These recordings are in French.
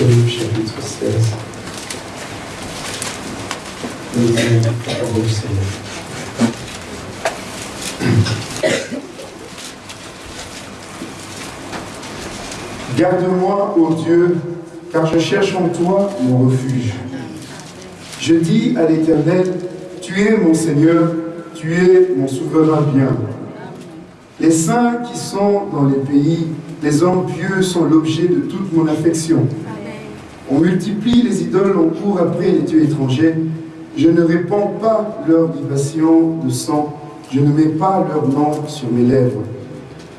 16. Deuxième parole du Seigneur. Garde-moi, ô Dieu, car je cherche en toi mon refuge. Je dis à l'Éternel, tu es mon Seigneur, tu es mon souverain bien. Les saints qui sont dans les pays, les hommes pieux sont l'objet de toute mon affection. On multiplie les idoles, on court après les dieux étrangers. Je ne répands pas leur libation de sang, je ne mets pas leur nom sur mes lèvres.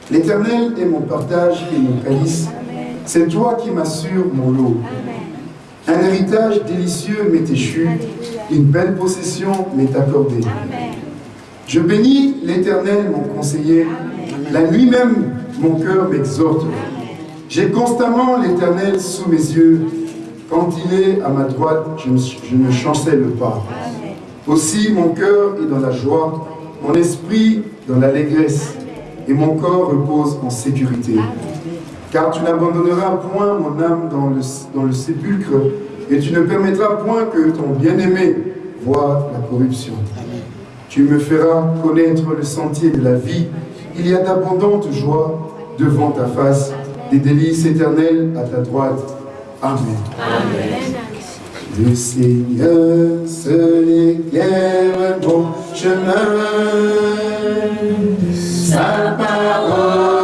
L'Éternel est mon partage et mon calice. C'est toi qui m'assures mon lot. Un héritage délicieux m'est échu, une belle possession m'est accordée. Je bénis l'Éternel, mon conseiller. La nuit même, mon cœur m'exhorte. J'ai constamment l'Éternel sous mes yeux. Quand il est à ma droite, je ne, chancelle pas. Aussi, mon cœur est dans la joie, mon esprit dans l'allégresse, et mon corps repose en sécurité. Car tu n'abandonneras point mon âme dans le, dans le sépulcre, et tu ne permettras point que ton bien-aimé voie la corruption. Tu me feras connaître le sentier de la vie. Il y a d'abondantes joies devant ta face, des délices éternelles à ta droite. Amen. Amen. Le Seigneur seul éclaire mon chemin. Sa parole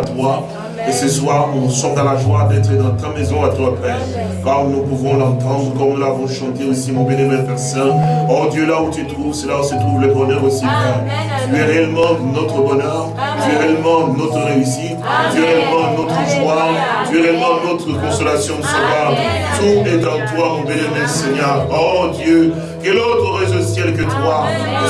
à toi. Et ce soir, nous sommes dans la joie d'être dans ta maison à toi, Père. Car nous pouvons l'entendre, comme nous l'avons chanté aussi, mon bien-aimé Père Saint. Oh Dieu, là où tu trouves, c'est là où se trouve le bonheur aussi, Père. Tu es réellement notre bonheur. Tu es réellement notre réussite. Tu es réellement notre joie. Tu es réellement notre consolation. Tout est en toi, mon bien-aimé Seigneur. Oh Dieu, quel autre aurait au ciel que toi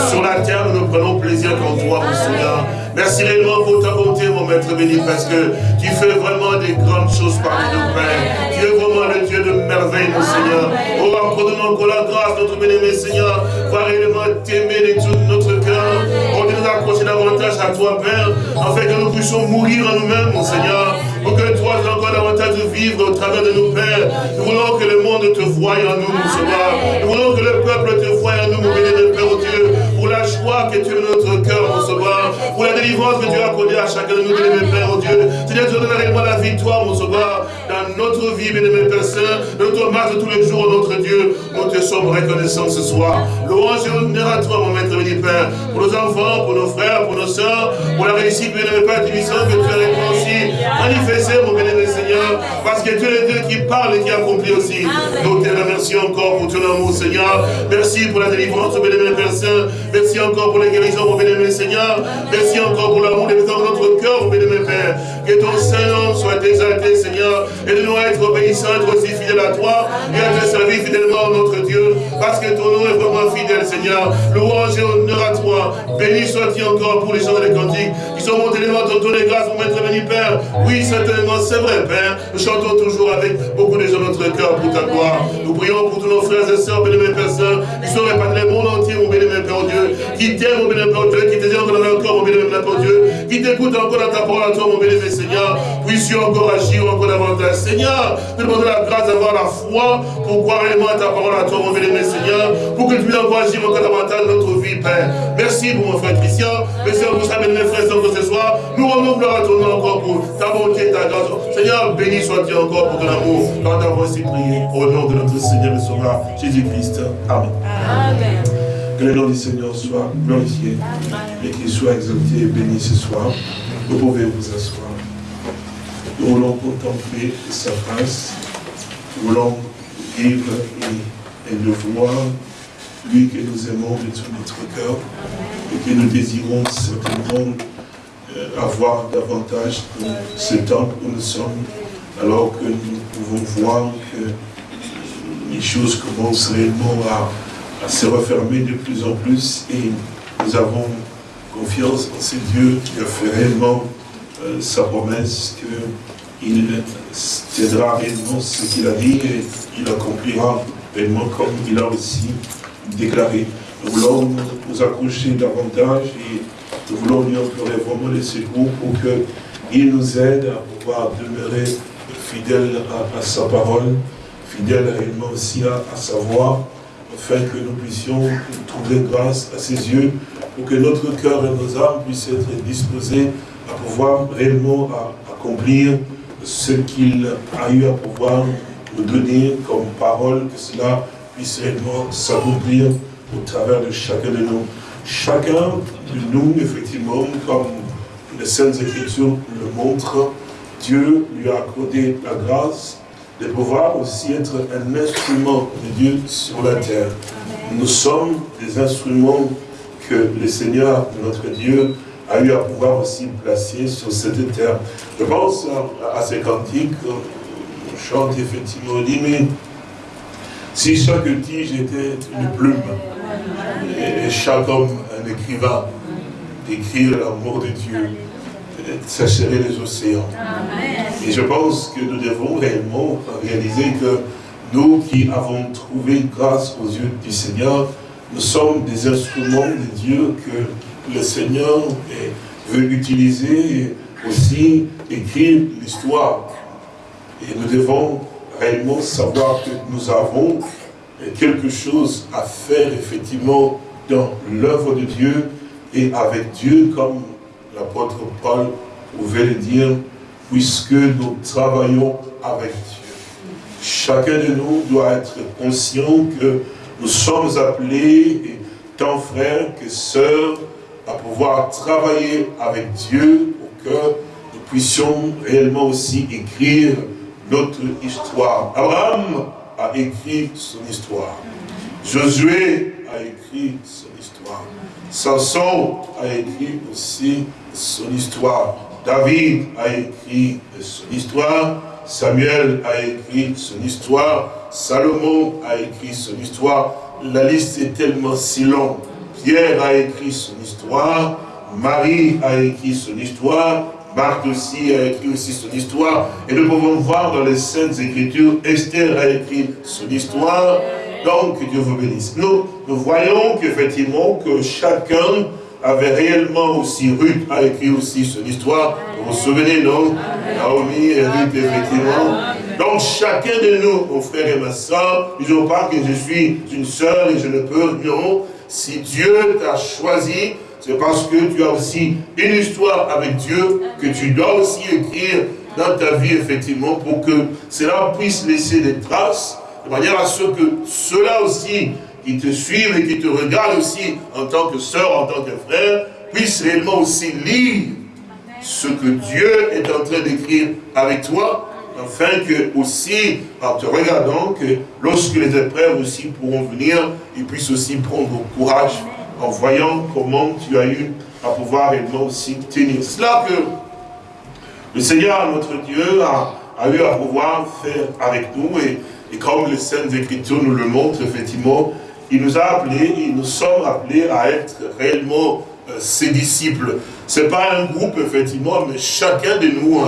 Sur la terre, nous prenons plaisir qu'en toi, mon Seigneur. Merci réellement pour ta bonté, mon maître béni, parce que tu fais vraiment des grandes choses parmi nos pères. Tu es vraiment le Dieu de merveille, mon Seigneur. Oh, accorde-nous encore la grâce, notre bien-aimé Seigneur, va réellement t'aimer de tout notre cœur. On nous accrocher davantage à toi, Père, afin que nous puissions mourir en nous-mêmes, mon Seigneur. Pour que toi, tu encore davantage de vivre au travers de nos pères. Nous voulons que le monde te voie en nous, mon Seigneur. Nous voulons que le peuple te voie en nous, mon béni Père, oh Dieu pour la joie que tu as dans notre cœur, mon sauveur, pour la délivrance que tu as accordée à chacun de nous, bien Père, oh Dieu. Seigneur, tu donnes réellement la victoire, mon sauveur, dans notre vie, bien aimé Père Saint, notre marche de tous les jours, notre Dieu. Nous te sommes reconnaissants ce soir. Louange et honneur à toi, mon maître béni Père, pour nos enfants, pour nos frères, pour nos soeurs, pour la réussite, bien aimé Père, du que tu as réussi. Manifesté, mon bien aimé Seigneur, parce que tu es le Dieu qui parle et qui accomplit aussi. Nous te remercions encore pour ton amour, Seigneur. Merci pour la délivrance, bien aimé Père Saint. Merci encore pour les guérisons, mon bien-aimé Seigneur. Merci encore pour l'amour des dans notre cœur, mon bien-aimé Père. Que ton Saint-Nom soit exalté, Seigneur. Et de nous être obéissants, être aussi à toi. Et à te servir fidèlement, notre Dieu. Parce que ton nom est vraiment fidèle, Seigneur. Louange et honneur à toi. Béni sois-tu encore pour les gens des cantiques qui sont montés devant ton de grâce, mon maître béni, Père. Oui, certainement, c'est vrai, Père. Nous chantons toujours avec beaucoup de gens notre cœur pour ta gloire. Nous prions pour tous nos frères et sœurs, Père Saint, qui sont répandus le monde entier, mon bien-aimé Père Dieu qui t'aime, mon bénémoine, Père Dieu, qui te dit encore corps, mon bénémoine, Père Dieu, qui t'écoute encore dans ta parole à toi, mon bénémoine, Seigneur, puisses-tu encore agir encore davantage. Seigneur, nous demandons la grâce d'avoir la foi pour croire réellement à ta parole à toi, mon bénémoine, Seigneur, pour que tu puisses encore agir encore davantage dans notre vie, Père. Merci pour mon frère Christian, merci pour ça, bénémoine, frère, ce soir. Nous rendons gloire à ton nom encore pour ta bonté et ta grâce. Seigneur, béni sois-tu encore pour ton amour, quand t'avons ainsi prié, au nom de notre Seigneur et Sauveur, Jésus-Christ. Amen. Amen. Que le nom du Seigneur soit glorifié et qu'il soit exalté et béni ce soir. Vous pouvez vous asseoir. Nous voulons contempler sa grâce. Voulons vivre et, le voir. Lui que nous aimons de tout notre cœur et que nous désirons certainement euh, avoir davantage de ce temps où nous sommes, alors que nous pouvons voir que les choses commencent réellement à, se refermer de plus en plus et nous avons confiance en ce Dieu qui a fait réellement euh, sa promesse qu'il tiendra réellement ce qu'il a dit et il accomplira réellement comme il a aussi déclaré. Nous voulons nous accrocher davantage et nous voulons lui implorer vraiment les secours pour qu'il nous aide à pouvoir demeurer fidèle à, sa parole, fidèle réellement aussi à, sa voix, afin que nous puissions trouver grâce à ses yeux, pour que notre cœur et nos âmes puissent être disposés à pouvoir réellement accomplir ce qu'il a eu à pouvoir nous donner comme parole, que cela puisse réellement s'accomplir au travers de chacun de nous. Chacun de nous, effectivement, comme les Saintes Écritures le montrent, Dieu lui a accordé la grâce de pouvoir aussi être un instrument de Dieu sur la terre. Nous sommes des instruments que le Seigneur, notre Dieu, a eu à pouvoir aussi placer sur cette terre. Je pense à, ces cantiques, on chante effectivement, on dit, mais si chaque tige était une plume, et chaque homme un écrivain, d'écrire l'amour de Dieu, sécherait les océans. Et je pense que nous devons réellement réaliser que nous qui avons trouvé grâce aux yeux du Seigneur, nous sommes des instruments de Dieu que le Seigneur veut utiliser et aussi écrire l'histoire. Et nous devons réellement savoir que nous avons quelque chose à faire effectivement dans l'œuvre de Dieu et avec Dieu comme l'apôtre Paul pouvait le dire, puisque nous travaillons avec Dieu. Chacun de nous doit être conscient que nous sommes appelés, tant frères que sœurs, à pouvoir travailler avec Dieu pour que nous puissions réellement aussi écrire notre histoire. Abraham a écrit son histoire. Josué a écrit son histoire. Samson a écrit aussi son histoire. David a écrit son histoire. Samuel a écrit son histoire. Salomon a écrit son histoire. La liste est tellement si longue. Pierre a écrit son histoire. Marie a écrit son histoire. Marc aussi a écrit aussi son histoire. Et nous pouvons voir dans les Saintes Écritures, Esther a écrit son histoire. Donc, que Dieu vous bénisse. Nous, nous voyons qu'effectivement, que chacun avait réellement aussi, Ruth a écrit aussi son histoire. Vous vous souvenez, non? Naomi et Ruth, effectivement. Donc, chacun de nous, mon frère et ma soeur, ne disons pas que je suis une sœur et je ne peux, non? Si Dieu t'a choisi, c'est parce que tu as aussi une histoire avec Dieu que tu dois aussi écrire dans ta vie, effectivement, pour que cela puisse laisser des traces, de manière à ce que cela aussi, qui te suivent et qui te regardent aussi en tant que sœur, en tant que frère, puissent réellement aussi lire ce que Dieu est en train d'écrire avec toi, afin que aussi, en te regardant, que lorsque les épreuves aussi pourront venir, ils puissent aussi prendre courage en voyant comment tu as eu à pouvoir réellement aussi tenir. C'est là que le Seigneur, notre Dieu, a, eu à pouvoir faire avec nous et, et comme les Saintes Écritures nous le montrent, effectivement, il nous a appelés, et nous sommes appelés à être réellement euh, ses disciples. Ce n'est pas un groupe, effectivement, mais chacun de nous,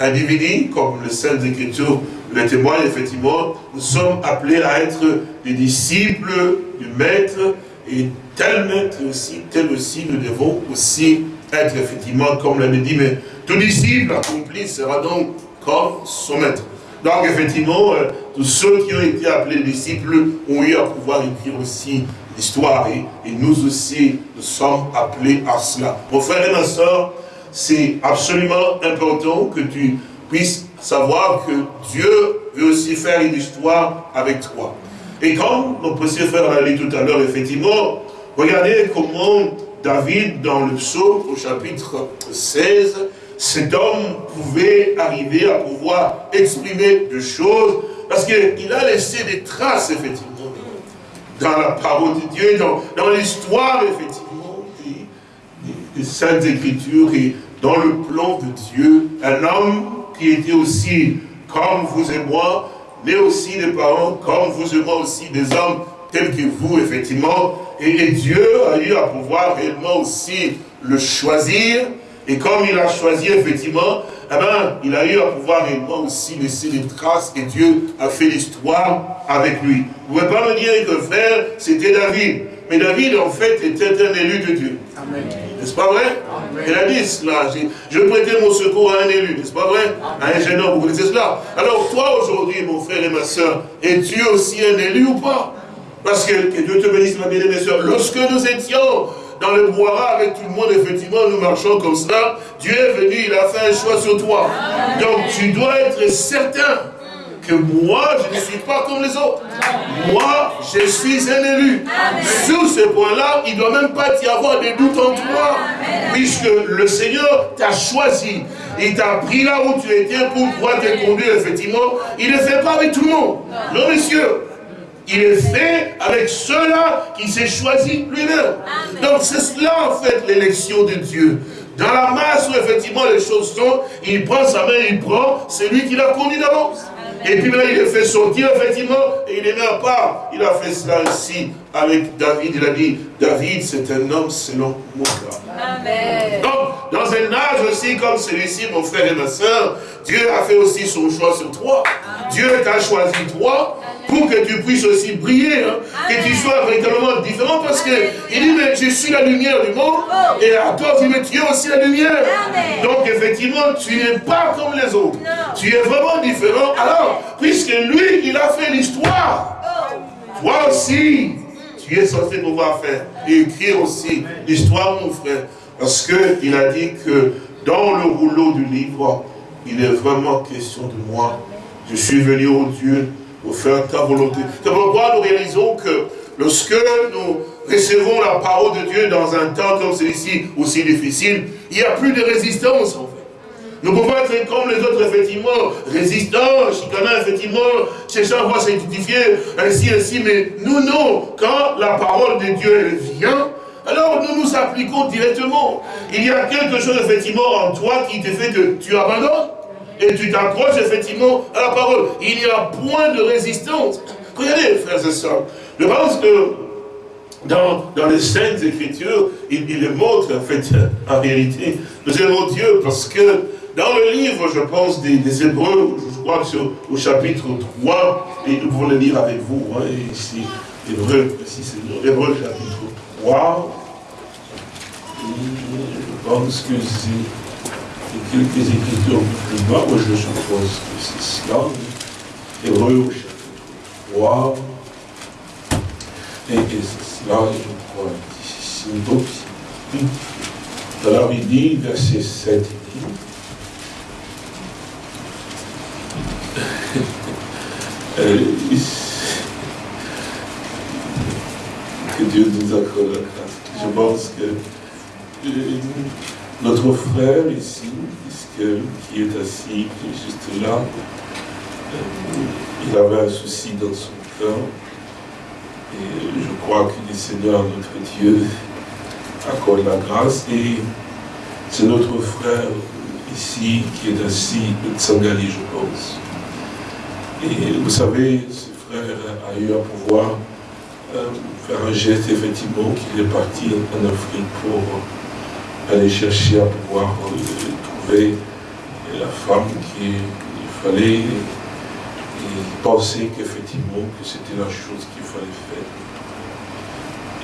un individu, comme les Saintes Écritures le témoignent, effectivement, nous sommes appelés à être des disciples du Maître, et tel maître aussi, tel aussi, nous devons aussi être effectivement, comme l'avait dit, mais tout disciple accompli sera donc comme son maître. Donc effectivement, euh, tous ceux qui ont été appelés disciples ont eu à pouvoir écrire aussi l'histoire et, nous aussi, nous sommes appelés à cela. Mon frère et ma soeur, c'est absolument important que tu puisses savoir que Dieu veut aussi faire une histoire avec toi. Et comme notre précieux frère l'a dit tout à l'heure, effectivement, regardez comment David, dans le psaume, au chapitre 16, cet homme pouvait arriver à pouvoir exprimer des choses, parce qu'il a laissé des traces, effectivement, dans la parole de Dieu, dans, dans l'histoire, effectivement, des, Saintes Écritures et dans le plan de Dieu. Un homme qui était aussi, comme vous et moi, mais aussi des parents, comme vous et moi aussi, des hommes tels que vous, effectivement. Et, Dieu a eu à pouvoir réellement aussi le choisir. Et comme il a choisi, effectivement, eh ben, il a eu à pouvoir réellement aussi laisser des traces. Et Dieu a fait l'histoire avec lui. Vous ne pouvez pas me dire que frère, c'était David. Mais David, en fait, était un élu de Dieu. N'est-ce pas vrai? Il a dit cela. Je prêtais mon secours à un élu, n'est-ce pas vrai? À un jeune homme, vous connaissez cela Alors toi, aujourd'hui, mon frère et ma soeur, es-tu aussi un élu ou pas? Parce que, Dieu te bénisse, ma bien-aimée soeur. Lorsque nous étions dans le boira avec tout le monde, effectivement, nous marchons comme cela, Dieu est venu, il a fait un choix sur toi. Donc tu dois être certain que moi, je ne suis pas comme les autres. Moi, je suis un élu. Sur ce point-là, il ne doit même pas y avoir des doutes en toi. Puisque le Seigneur t'a choisi. Il t'a pris là où tu étais pour pouvoir te conduire, effectivement. Il ne fait pas avec tout le monde. Non, messieurs. Il est fait avec ceux-là qui s'est choisi lui-même. Donc c'est cela en fait l'élection de Dieu. Dans la masse où effectivement les choses sont, il prend sa main, il prend, c'est lui qui l'a conduit d'avance. Et puis maintenant, il le fait sortir, effectivement, et il les met à part. Il a fait cela ici avec David. Il a dit, David, c'est un homme selon mon cœur. Amen. Donc, dans un âge aussi comme celui-ci, mon frère et ma soeur, Dieu a fait aussi son choix sur toi. Dieu t'a choisi toi pour que tu puisses aussi briller, hein. que tu sois véritablement différent parce que il dit, mais je suis la lumière du monde oh. et à toi, tu, tu es aussi la lumière. Donc effectivement, tu n'es pas comme les autres. Tu es vraiment différent. Alors, puisque lui, il a fait l'histoire, oh. toi aussi, tu es censé pouvoir faire et écrire aussi l'histoire, mon frère. Parce qu'il a dit que dans le rouleau du livre, il est vraiment question de moi. Je suis venu au Dieu pour faire ta volonté. C'est pourquoi nous réalisons que lorsque nous recevons la parole de Dieu dans un temps comme celui-ci, aussi difficile, il n'y a plus de résistance. Nous pouvons être comme les autres, effectivement, résistants, chicanants, effectivement, cherchant à voir s'identifier, ainsi, ainsi, mais nous, non. Quand la parole de Dieu vient, alors nous nous appliquons directement. Il y a quelque chose, effectivement, en toi qui te fait que tu abandonnes et tu t'approches effectivement à la parole. Il n'y a point de résistance. Regardez, frères et sœurs, je pense que dans, dans les Saintes Écritures, il, il montre en fait, en réalité, nous aimons Dieu parce que dans le livre, je pense, des, Hébreux, je crois que c'est au, chapitre 3, et nous pouvons le lire avec vous, hein, ici, Hébreux, ici c'est Hébreux chapitre 3, je pense que c'est quelques écritures plus bas, moi je suppose que c'est cela. Hébreu au chapitre 3. Et, c'est cela, je crois, ici. Donc, alors il dit, verset 7, il dit, euh, que Dieu nous accorde la grâce. Je pense que euh, notre frère ici, qui est assis juste là, euh, il avait un souci dans son cœur. Et je crois que le Seigneur, notre Dieu, accorde la grâce. Et c'est notre frère ici qui est assis, Tsangali, je pense. Et vous savez, ce frère a eu à pouvoir euh, faire un geste, effectivement, qu'il est parti en Afrique pour aller chercher à pouvoir euh, trouver la femme qu'il fallait et penser qu'effectivement que c'était la chose qu'il fallait faire.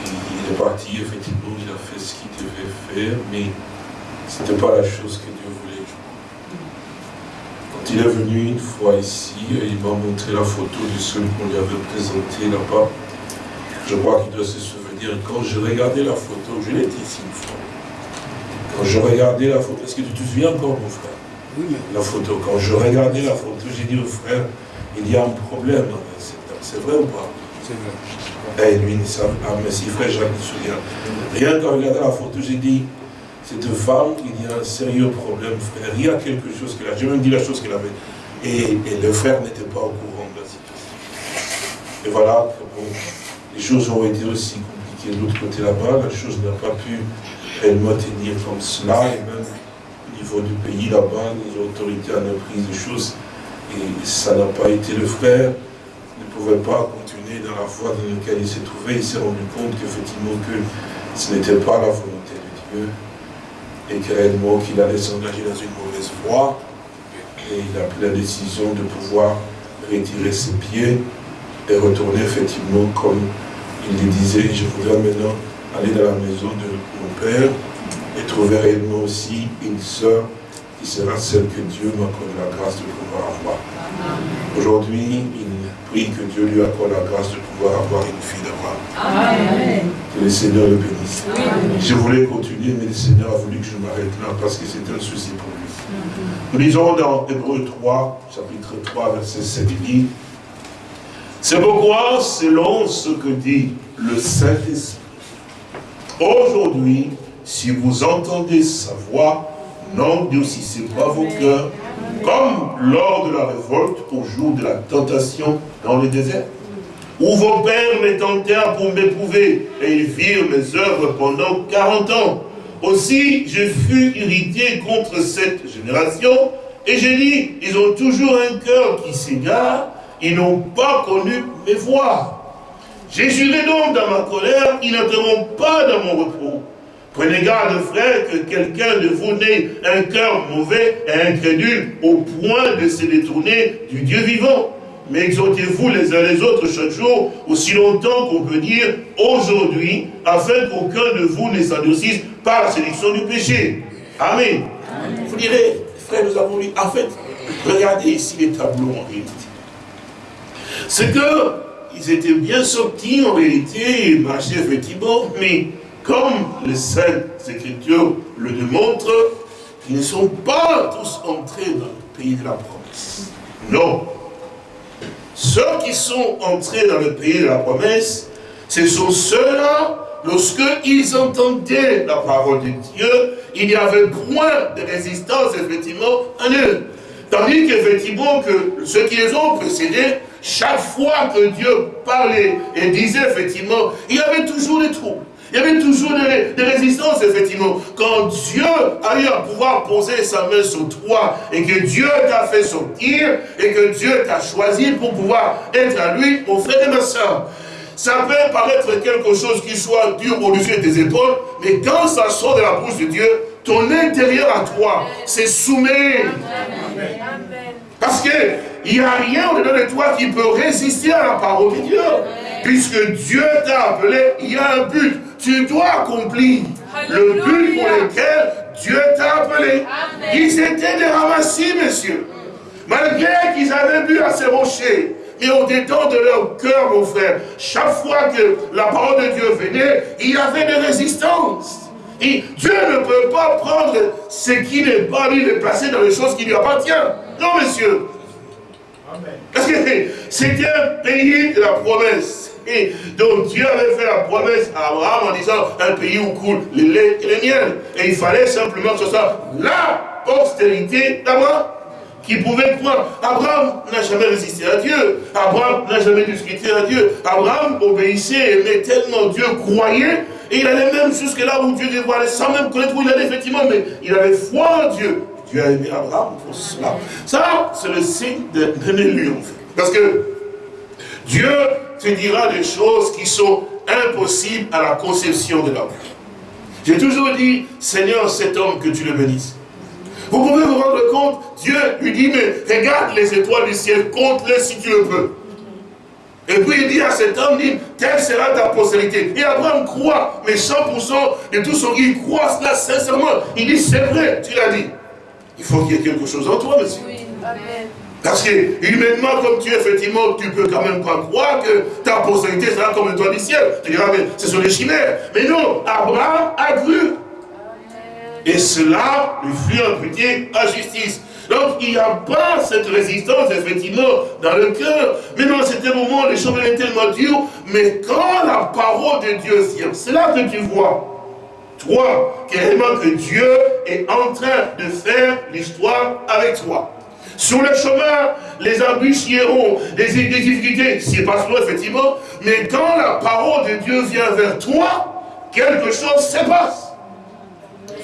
Et il est parti, effectivement, il a fait ce qu'il devait faire, mais ce n'était pas la chose que Dieu voulait. Il est venu une fois ici, il m'a montré la photo de celui qu'on lui avait présenté là-bas. Je crois qu'il doit se souvenir, quand je regardais la photo, je l'ai dit ici une fois, quand je regardais la photo, est-ce que tu te souviens encore, mon frère? Oui. La photo. Quand je regardais la photo, j'ai dit au frère, il y a un problème. C'est vrai ou pas? C'est vrai. Et lui, ça, ah, mais si frère Jacques me souvient. Rien qu'en regardant la photo, j'ai dit, cette femme, il y a un sérieux problème, frère. Il y a quelque chose qu'elle a. J'ai même dit la chose qu'elle avait. Et, le frère n'était pas au courant de la situation. Et voilà, les choses ont été aussi compliquées de l'autre côté là-bas. La chose n'a pas pu réellement tenir comme cela. Et même au niveau du pays là-bas, les autorités ont pris des choses. Et ça n'a pas été le frère. Ne pouvait pas continuer dans la voie dans laquelle il s'est trouvé. Il s'est rendu compte qu'effectivement que ce n'était pas la volonté de Dieu et qu'il allait s'engager dans une mauvaise voie. Et il a pris la décision de pouvoir retirer ses pieds et retourner effectivement comme il le disait, je voudrais maintenant aller dans la maison de mon père et trouver réellement aussi une sœur qui sera celle que Dieu m'accorde la grâce de pouvoir avoir. Aujourd'hui, prie que Dieu lui accorde la grâce de pouvoir avoir une fille d'avoir. Que le Seigneur le bénisse. Je voulais continuer, mais le Seigneur a voulu que je m'arrête là parce que c'est un souci pour lui. Nous lisons dans Hébreu 3, chapitre 3, verset 7, il dit C'est pourquoi, selon ce que dit le Saint-Esprit, aujourd'hui, si vous entendez sa voix, n'endurcissez pas vos cœurs, comme lors de la révolte au jour de la tentation dans le désert, où vos pères me tentèrent pour m'éprouver, et ils virent mes œuvres pendant 40 ans. Aussi, je fus irrité contre cette génération, et j'ai dit, ils ont toujours un cœur qui s'égare, ils n'ont pas connu mes voies. J'ai juré donc dans ma colère, ils n'entreront pas dans mon repos. Prenez garde, frère, que quelqu'un de vous n'ait un cœur mauvais et incrédule au point de se détourner du Dieu vivant. Mais exhortez-vous les uns les autres chaque jour, aussi longtemps qu'on peut dire aujourd'hui, afin qu'aucun de vous ne s'endurcisse par la sélection du péché. Amen. Vous direz, frère, nous avons lu, en fait, regardez ici les tableaux en réalité. C'est que ils étaient bien sortis en réalité, ils marchaient effectivement, mais comme les Saintes Écritures le démontrent, ils ne sont pas tous entrés dans le pays de la promesse. Non. Ceux qui sont entrés dans le pays de la promesse, ce sont ceux-là, lorsqu'ils entendaient la parole de Dieu, il y avait point de résistance, effectivement, en eux. Tandis qu'effectivement, que ceux qui les ont précédés, chaque fois que Dieu parlait et disait, effectivement, il y avait toujours des troubles. Il y avait toujours des, résistances, effectivement. Quand Dieu a eu à pouvoir poser sa main sur toi et que Dieu t'a fait sortir et que Dieu t'a choisi pour pouvoir être à lui, mon frère et ma soeur, ça peut paraître quelque chose qui soit dur au-dessus de tes épaules, mais quand ça sort de la bouche de Dieu, ton intérieur à toi c'est soumet. Parce qu'il n'y a rien au-dedans de toi qui peut résister à la parole de Dieu. Puisque Dieu t'a appelé, il y a un but. Tu dois accomplir le but pour lequel Dieu t'a appelé. Ils étaient des ramassis, messieurs. Malgré qu'ils avaient bu à ces rochers, mais au détour de leur cœur, mon frère, chaque fois que la parole de Dieu venait, il y avait des résistances. Et Dieu ne peut pas prendre ce qui n'est pas lui, le placer dans les choses qui lui appartiennent. Non, monsieur. Parce que c'était un pays de la promesse. Et donc Dieu avait fait la promesse à Abraham en disant un pays où coule les lait et les miel. Et il fallait simplement que ce soit la postérité d'Abraham qui pouvait croire. Abraham n'a jamais résisté à Dieu. Abraham n'a jamais discuté à Dieu. Abraham obéissait, aimait tellement Dieu, croyait. Et il allait même jusque là où Dieu dévoilait, sans même connaître où il allait effectivement, mais il avait foi en Dieu. Dieu a aimé Abraham pour cela. Ça, c'est le signe d'un élu, en fait. Parce que Dieu te dira des choses qui sont impossibles à la conception de l'homme. J'ai toujours dit, Seigneur, cet homme, que tu le bénisses. Vous pouvez vous rendre compte, Dieu lui dit, mais regarde les étoiles du ciel, compte-les si tu le peux. Et puis il dit à cet homme, dit, telle sera ta postérité. Et Abraham croit, mais 100% de tout son il croit cela sincèrement. Il dit, c'est vrai, tu l'as dit. Il faut qu'il y ait quelque chose en toi, monsieur. Oui. Amen. Parce que humainement, comme tu es, effectivement, tu peux quand même pas croire que ta postérité sera comme toi du ciel. Tu diras, mais ce sont des chimères. Mais non, Abraham a cru. Et cela lui fut imputé à justice. Donc il n'y a pas cette résistance, effectivement, dans le cœur. Mais non, c'était un moment, les choses étaient tellement dures. Mais quand la parole de Dieu vient, c'est là que tu vois Toi, réellement que Dieu est en train de faire l'histoire avec toi. Sur le chemin, les embûches y les, difficultés s'y passeront effectivement, mais quand la parole de Dieu vient vers toi, quelque chose se passe.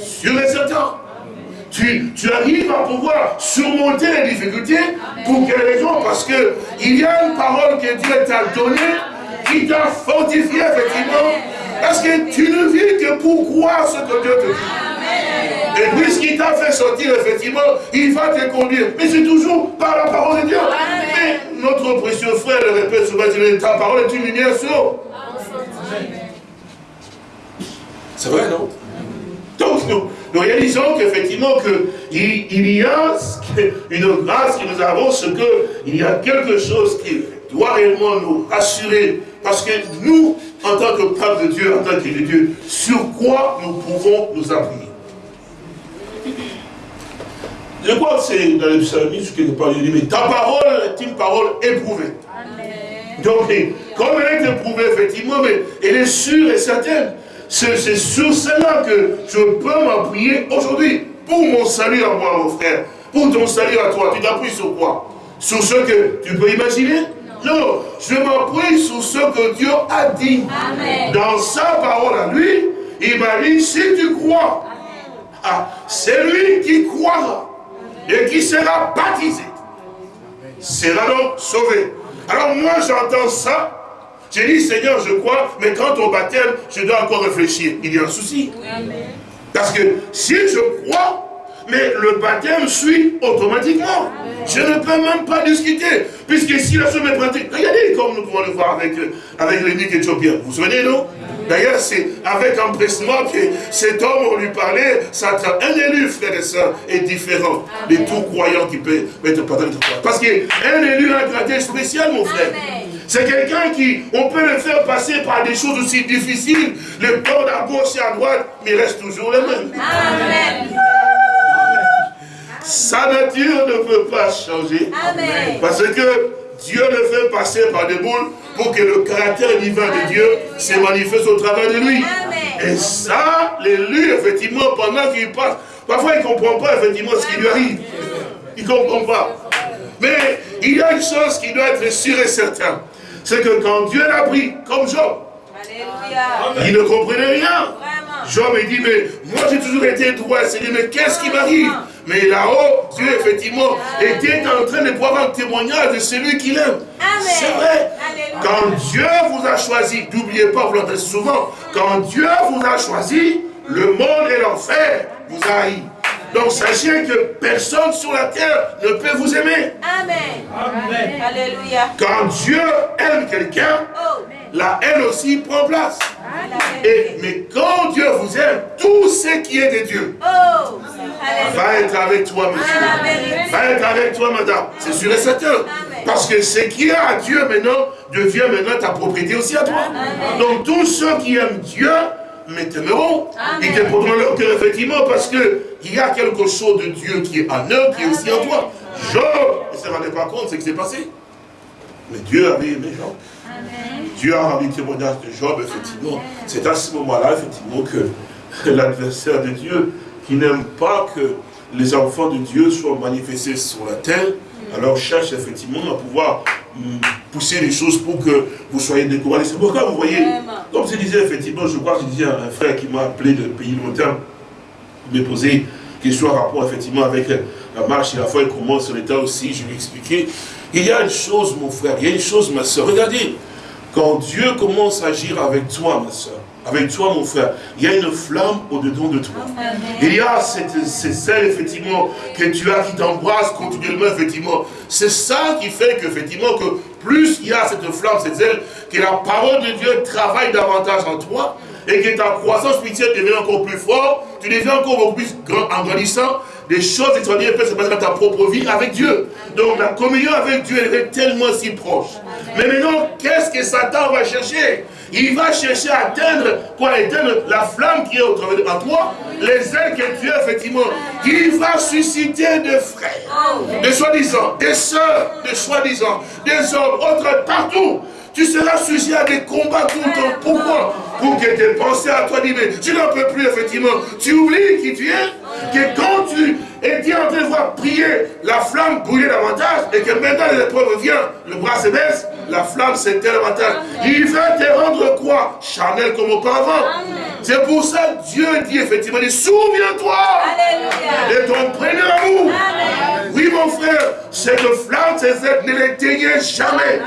Sur les certain. Tu, tu, arrives à pouvoir surmonter les difficultés. Pour quelle raison? Parce que il y a une parole que Dieu t'a donnée, qui t'a fortifié effectivement. Parce que tu ne vis que pour croire ce que Dieu te dit. Et puisqu'il t'a fait sortir, effectivement, il va te conduire. Mais c'est toujours par la parole de Dieu. Mais notre précieux frère le répète souvent, ta parole est une lumière sur. C'est vrai, non? Donc, nous, réalisons qu'effectivement, il, il y a une grâce que nous avons, ce qu'il y a quelque chose qui doit réellement nous rassurer. Parce que nous, en tant que peuple de Dieu, en tant de Dieu, sur quoi nous pouvons nous appuyer? Je crois que c'est dans le psalmiste que nous parlons, mais ta parole est une parole éprouvée. Donc, comme elle est éprouvée, effectivement, mais elle est sûre et certaine. C'est sur cela que je peux m'appuyer aujourd'hui. Pour mon salut à moi, mon frère. Pour ton salut à toi. Tu t'appuies sur quoi? Sur ce que tu peux imaginer? Non, je m'appuie sur ce que Dieu a dit. Dans sa parole à lui, il m'a dit, si tu crois, ah, c'est lui qui croira et qui sera baptisé, sera donc sauvé. Alors moi j'entends ça, j'ai dit Seigneur je crois, mais quand on baptême, je dois encore réfléchir. Il y a un souci. Parce que si je crois, mais le baptême suit automatiquement. Je ne peux même pas discuter, puisque si la chose est pratique, regardez comme nous pouvons le voir avec, euh, avec éthiopien. Vous vous souvenez, non? D'ailleurs, c'est avec empressement que cet homme, on lui parlait, ça un élu, frère et soeur, est différent de tout croyant qui peut être pardonné. Parce qu'un élu a un caractère spécial, mon frère. C'est quelqu'un qui, on peut le faire passer par des choses aussi difficiles, le temps à gauche et à droite, mais il reste toujours le même. Amen. Sa nature ne peut pas changer. Parce que Dieu le fait passer par des boules pour que le caractère divin de Dieu se manifeste au travers de lui. Et ça, l'élu, effectivement, pendant qu'il passe, parfois il ne comprend pas effectivement ce qui lui arrive. Il ne comprend pas. Mais il y a une chose qui doit être sûre et certaine. C'est que quand Dieu l'a pris, comme Job, il ne comprenait rien. Job me dit, mais moi j'ai toujours été droit. Il dit, mais qu'est-ce qui m'arrive? Mais là-haut, Dieu effectivement était en train de voir un témoignage de celui qu'il aime. C'est vrai. Quand Dieu vous a choisi, n'oubliez pas, vous l'entendez souvent, quand Dieu vous a choisi, le monde et l'enfer vous haït. Donc sachez que personne sur la terre ne peut vous aimer. Amen. Amen. Alléluia. Quand Dieu aime quelqu'un, oh, la haine aussi prend place. Et, mais quand Dieu vous aime, tout ce qui est de Dieu oh, va être avec toi, monsieur. Va être avec toi, madame. C'est sûr et certain. Parce que ce qui est à Dieu maintenant devient maintenant ta propriété aussi à toi. Donc tous ceux qui aiment Dieu, mais t'aimeront. Ils te prendront leur cœur, effectivement, parce qu'il y a quelque chose de Dieu qui est en eux, qui est aussi en toi. Job ne se rendait pas compte de ce qui s'est passé. Mais Dieu avait aimé Job. Dieu a rendu témoignage de Job, effectivement. C'est à ce moment-là, effectivement, que l'adversaire de Dieu, qui n'aime pas que les enfants de Dieu soient manifestés sur la terre, alors cherche effectivement à pouvoir hum, pousser les choses pour que vous soyez découragés. C'est pourquoi vous voyez, comme je disais effectivement, je crois que je disais à un frère qui m'a appelé de pays lointain, il m'a posé question en rapport effectivement avec la marche et la foi et comment sur l'état aussi, je lui ai expliqué. Il y a une chose, mon frère, il y a une chose, ma soeur. Regardez, quand Dieu commence à agir avec toi, ma soeur, avec toi, mon frère, il y a une flamme au-dedans de toi. Il y a cette, cette effectivement, que tu as qui t'embrasse continuellement, effectivement. C'est ça qui fait qu'effectivement, que plus il y a cette flamme, cette zèle, que la parole de Dieu travaille davantage en toi, et que ta croissance spirituelle devient encore plus forte, tu deviens encore beaucoup plus grand, en grandissant, des choses extraordinaires peuvent se passer dans ta propre vie avec Dieu. Donc la communion avec Dieu, elle est tellement si proche. Mais maintenant, qu'est-ce que Satan va chercher? Il va chercher à atteindre, quoi, éteindre la flamme qui est au travers de toi, les ailes que tu as, effectivement. Il va susciter des frères, des soi-disant, des sœurs, des soi-disant, des hommes, autres, partout tu seras sujet à des combats tout le temps. Pourquoi Pour que tes pensées à toi disent, mais tu n'en peux plus, effectivement. Tu oublies qui tu es, que quand tu étais en train de voir prier, la flamme brûler davantage, et que maintenant l'épreuve vient, le bras se baisse, la flamme s'éteint davantage. Il va te rendre quoi? Charnel comme auparavant. C'est pour ça que Dieu dit effectivement, souviens-toi de ton premier amour. Oui, mon frère, cette flamme, cette ne l'éteignez jamais.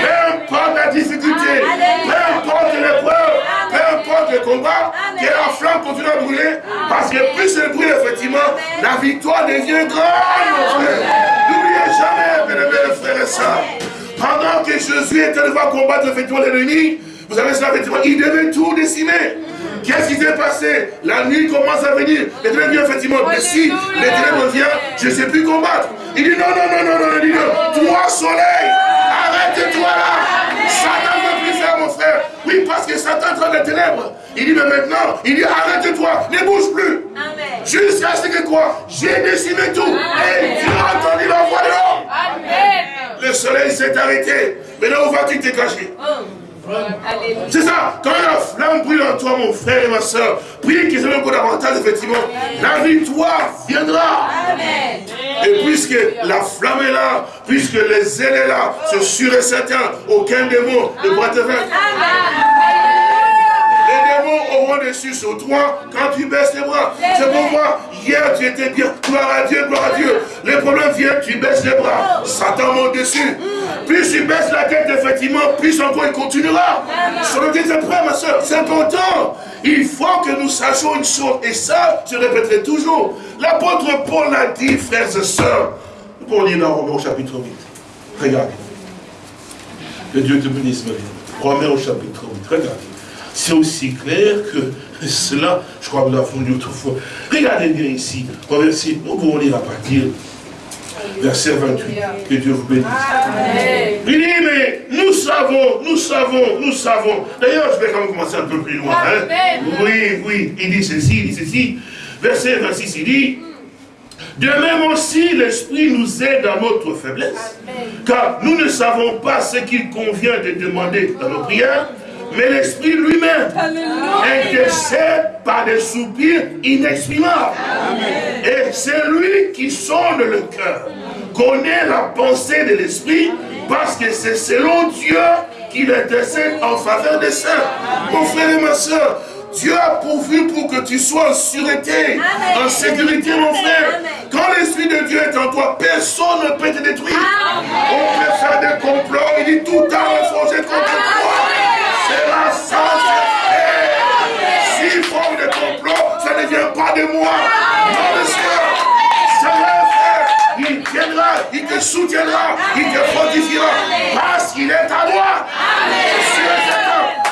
Peu importe la difficulté, peu importe l'épreuve, peu importe le combat, que la flamme continue à brûler, parce que plus elle brûle, effectivement, la victoire devient grande, mon frère. N'oubliez jamais, mes frères et sœurs, pendant que Jésus était devant combattre effectivement l'ennemi, vous savez cela, effectivement, il devait tout décimer. Qu'est-ce qui s'est passé? La nuit commence à venir. Les ténèbres viennent effectivement. Mais si les ténèbres viennent, je ne sais plus combattre. Il dit non, non, non, non, non, dit non. Toi, soleil, arrête-toi là. Satan ne veut plus faire, mon frère. Oui, parce que Satan dans les ténèbres. Il dit, mais maintenant, il dit, arrête-toi, ne bouge plus. Jusqu'à ce que quoi? J'ai décimé tout. Et tu as entendu la voix de l'homme. Le soleil s'est arrêté. Maintenant, où vas-tu te cacher oh. C'est ça, quand la flamme brûle en toi, mon frère et ma soeur, priez qu'ils aient encore davantage, effectivement, la victoire viendra. Et puisque la flamme est là, puisque les ailes est là, c'est sûr et certain, aucun démon ne pourra te faire auront dessus sur toi quand tu baisses les bras. C'est pourquoi hier tu étais bien, gloire à Dieu, gloire à Dieu. Les problèmes viennent, tu baisses les bras. Satan monte dessus. Plus tu baisses la tête, effectivement, plus encore il continuera. Sur le c'est prêt, ma soeur, c'est important. Il faut que nous sachions une chose, et ça, je répéterai toujours. L'apôtre Paul l'a dit, frères et sœurs. Pour lire dans Romains au chapitre 8. Regardez. Que Dieu te bénisse, Marie. Romains au chapitre 8. Regardez. C'est aussi clair que cela, je crois que nous l'avons dit autrefois. Regardez bien ici, verset, nous pouvons lire à partir verset 28. Que Dieu vous bénisse. Il dit, mais nous savons, nous savons, nous savons. D'ailleurs, je vais quand même commencer un peu plus loin. Hein. Oui, oui, il dit ceci, il dit ceci. Verset 26, il dit, de même aussi, l'Esprit nous aide dans notre faiblesse, car nous ne savons pas ce qu'il convient de demander dans nos prières, mais l'Esprit lui-même intercède par des soupirs inexprimables. Et c'est lui qui sonde le cœur, connaît la pensée de l'Esprit, parce que c'est selon Dieu qu'il intercède en faveur des saints. Mon frère et ma soeur, Dieu a pourvu pour que tu sois en sûreté, en sécurité, mon frère. Quand l'Esprit de Dieu est en toi, personne ne peut te détruire. On peut faire des complots, il dit tout à forgé contre toi. La sainteté. S'il forme des complots, ça ne vient pas de moi. Non, vrai, frère. Il viendra, il te soutiendra, il te fortifiera. Parce qu'il est à moi.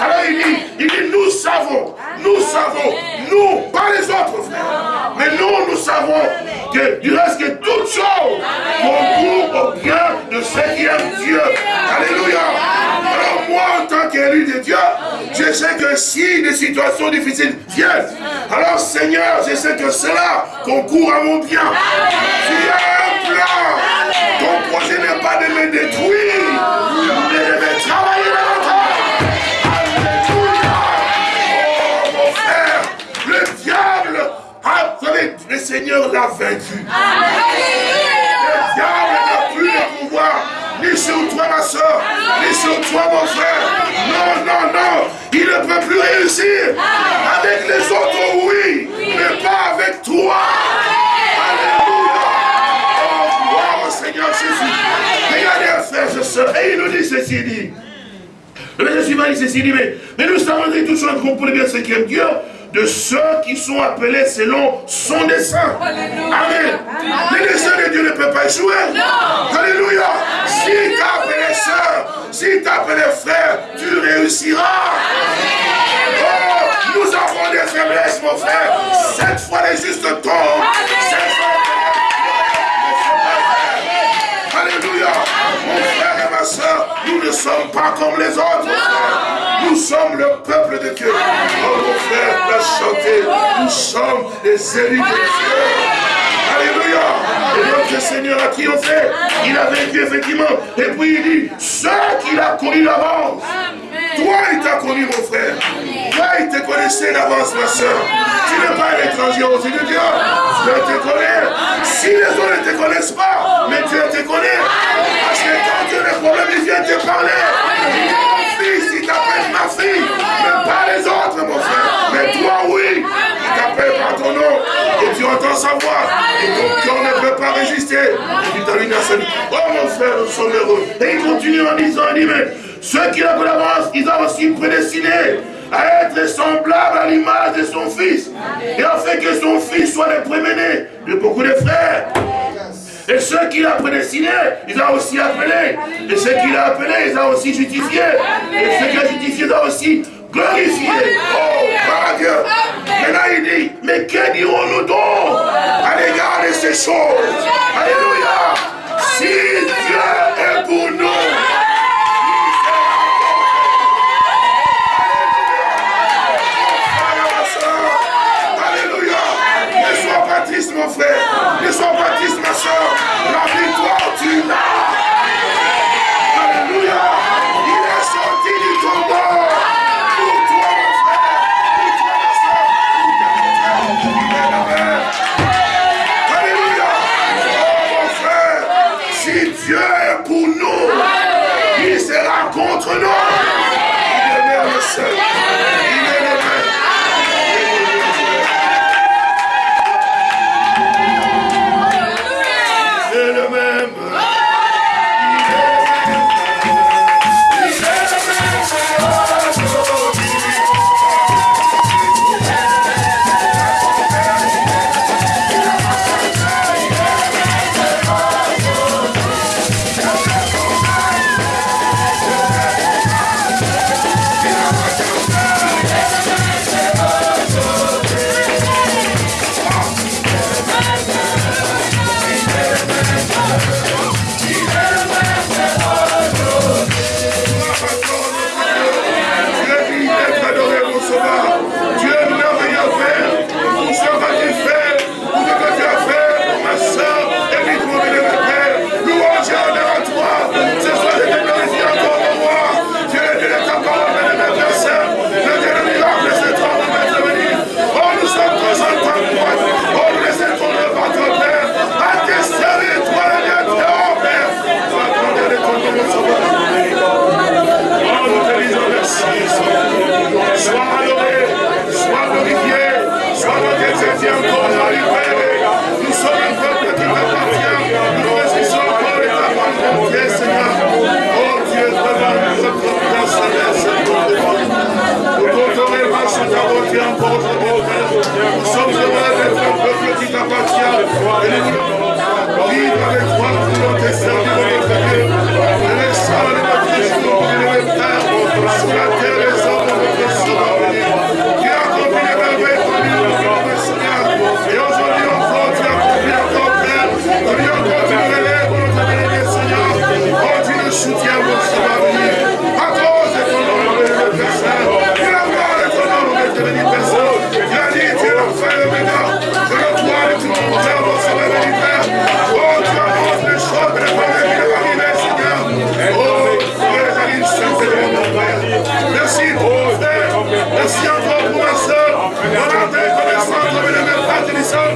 Alors il dit, il dit, nous savons, nous savons, nous, pas les autres frères, mais nous, nous savons que du reste que toutes choses concourent au bien de ceux qui aiment Dieu. Alléluia. Moi, en tant qu'élu de Dieu, je sais que si des situations difficiles viennent, alors Seigneur, je sais que cela concourt à mon bien. Tu as un plan. Ton projet n'est pas de me détruire, mais de me travailler dans Oh mon frère, le diable a, savez, le Seigneur l'a vaincu. Avec les autres, oui, mais pas avec toi. Alléluia. Oh, gloire au Seigneur Jésus. Regardez, frères et sœurs, et il nous dit ceci, dit. Le verset suivant dit ceci, dit, mais, mais nous savons que tout choses comprenez bien ce qu'aime Dieu, de ceux qui sont appelés selon son dessein. Amen. Le dessein de Dieu ne peut pas échouer. Alléluia. Si si tu as appelé frère, tu réussiras. Oh, nous avons des faiblesses, mon frère. Cette fois, les justes tombent. Cette fois, Alléluia. Mon frère et ma soeur, nous ne sommes pas comme les autres. Nous sommes le peuple de Dieu. Oh mon frère, la chanter. Nous sommes les élus de Dieu. Alléluia. Et notre Seigneur a triomphé. Il a vaincu effectivement. Et puis il dit, ceux qu'il a connu d'avance. Toi, il t'a connu, mon frère. Toi, il te connaissait d'avance, ma soeur. Tu n'es pas un étranger aux yeux de Dieu. Dieu te connaît. Si les autres ne te connaissent pas, mais Dieu te connaît. Parce que quand tu as des problèmes, il vient te parler. Il dit, mon fils, il t'appelle ma fille. Mais pas les autres, mon frère. Mais toi, oui. Il t'appelle par ton nom. Tu entends sa voix. Et ton cœur ne peut pas résister. Tu t'allumes à Oh, mon frère, nous sommes heureux. Et il continue en disant, il dit, mais ceux qui l'ont l'avance, ils ont aussi prédestiné à être semblable à l'image de son fils. Et afin que son fils soit le premier de beaucoup de frères. Et ceux qu'il a prédestinés, ils ont aussi appelé. Et ceux qu'il a appelés, ils ont aussi justifié. Et ceux qu'il a justifiés, ils ont aussi glorifié. Oh, par Dieu. Maintenant il dit, mais que dirons-nous donc à l'égard de ces choses? Alléluia. Si Dieu est pour nous, mon frère. Ne sois pas triste, ma soeur. La victoire, tu l'as. t'appartient. Vive avec toi pour notre servir.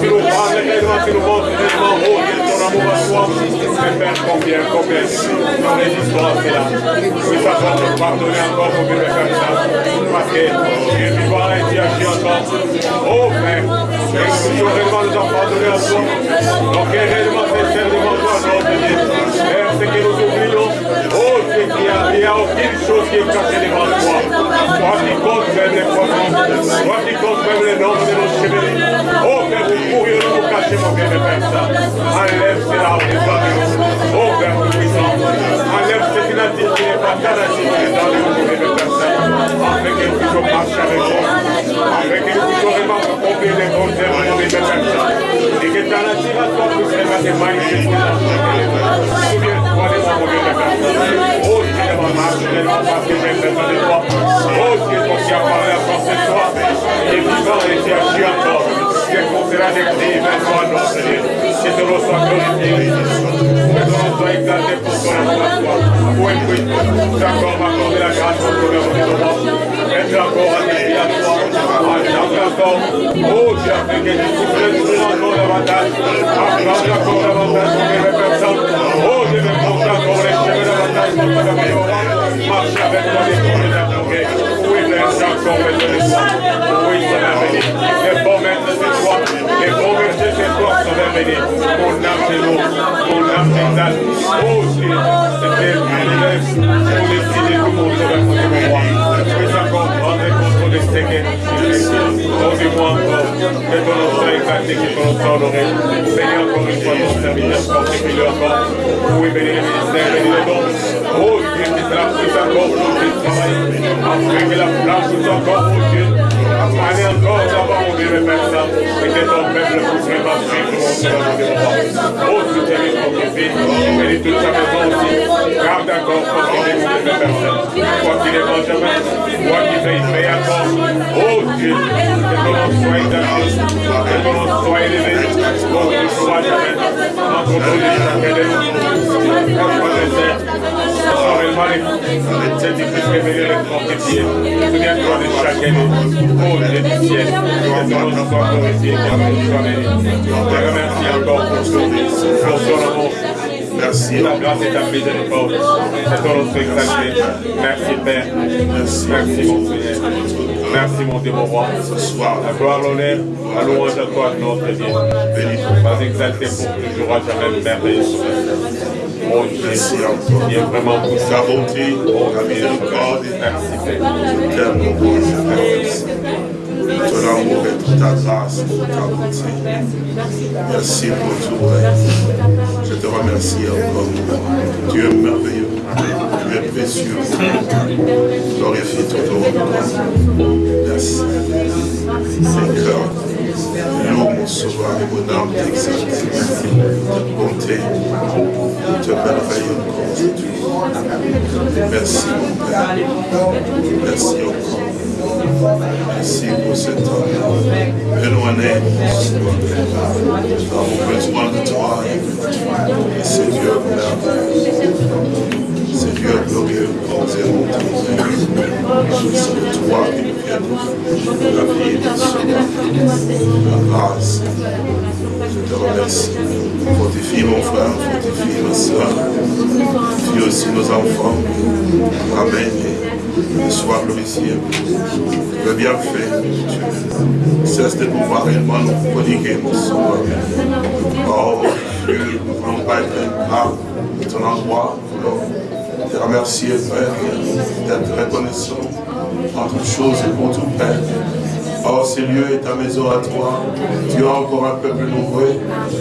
sinun paanne ilman sinun polttinen ilman huojentora mulla suomi. Me perkompien kokeisiin, no niin siis tuolla Mitä sattuu vahtuinen kaupunki me kanssa. Mä keittoon, en vain ja sieltä. Ove, ei suurin kanssa vahtuinen suomi. No kenen ilman sen ilman tuon opin. Ehkä kirjoitus miljoon. A, aucune chose qui est cachée devant toi. Toi qui comptes même les poissons, toi qui comptes même les noms de nos cheveux. Oh Père, vous pourrions nous cacher, mon bien de Père, ça. Enlève cela, Oh Père tout-puissant, enlève ce qui n'a dit qui n'est pas canalisé dans les mots de personnes, afin que nous encore. À toi, pour à toi. Oui. D'accord, m'accorder la grâce pour de moi. Être encore à tes pieds à toi. Accorde encore. Dieu, afin que tu souffles encore davantage. Accorde encore davantage pour mes personnes. Dieu, me porte encore les cheveux davantage pour ton amour. Marche avec tours de Oui. Oui, ça. Les maîtres, c'est toi. Bergers, c'est toi, ça va venir. Mon âme t'éloue. Mon âme t'exalte. Oh Dieu, c'était un privilège pour décider tout mon côté de moi. Puis encore prendre contre les séquelles. Dis-moi encore que ton nom soit exalté, que ton nom soit honoré. Bénis encore une fois ton serviteur, fortifie-le encore. Oui, bénis le ministère, bénis le don. Oh Dieu, que cela puisse encore aujourd'hui travailler. Afin que la flamme puisse encore, oh Dieu, aller encore d'abord, mon Dieu, Père Saint, et que ton peuple puisse vraiment suivre mon Dieu, Dieu, Oh, soutiens notre fils, bénis toute sa maison aussi. Garde encore, mon Dieu, Père Saint. Quoi qu'il est Benjamin, quoi qu'il veille, veille encore. Oh Dieu, que ton nom soit exalté, que ton nom soit élevé, ne soit jamais nous et chaque élève. C'est difficile de venir le fortifier. Souviens-toi de chaque année. Dieu du ciel, que ton nom soit glorifié, que ton nom soit béni. Je te remercie encore pour ton amour. Merci. Ta grâce et ta miséricorde. Que ton nom soit exalté. Merci Père. Merci mon Seigneur. Merci mon Dieu, mon roi. La gloire, l'honneur, la louange à toi, notre Dieu. Béni, pas exalté pour toujours à jamais merveilleux. Oh Dieu, il est vraiment pour Ta bonté, ta miséricorde, Merci Père. Père, mon Dieu, je te remercie. Ton amour et ta grâce, toute ta bonté. Merci pour tout. Je te remercie encore. Es merveilleux. Tu es précieux. Glorifie ton nom. Merci. Seigneur, sauveur et mon âme t'exalte. Ta bonté, te merveille encore aujourd'hui. Merci mon Père. Merci encore. Merci pour cet homme. Éloigné, nous avons besoin de toi. Dieu merveilleux. Dieu glorieux, et. C'est de toi qui nous la vie, le grâce. Je te remercie. Fortifie mon frère, fortifie ma soeur. Fortifie aussi nos enfants. Amen. Et sois glorifié. Le bienfait, Dieu. Cesse de pouvoir réellement nous prodiguer, mon sauveur. Oh, Dieu, on va être là, ton endroit, te remercier, Père, d'être reconnaissant en toutes choses et pour tout, Père. Oh, ce lieu est ta maison à toi. Tu as encore un peuple nombreux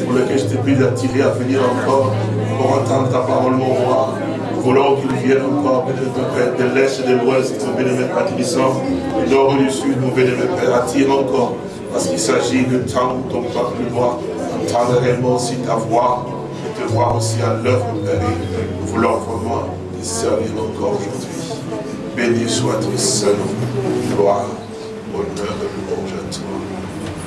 pour lequel je te prie d'attirer à venir encore pour entendre ta parole, mon roi. Voulons qu'ils viennent encore, Père, de l'Est et de l'Ouest, mon Tibissant, du Nord et du Sud, mon bénémoine Père, attire encore, parce qu'il s'agit de temps où ton peuple doit entendre réellement aussi ta voix et te voir aussi à l'œuvre, Père. Nous voulons vraiment te servir encore aujourd'hui. Béni soit ton Saint-Nom, gloire,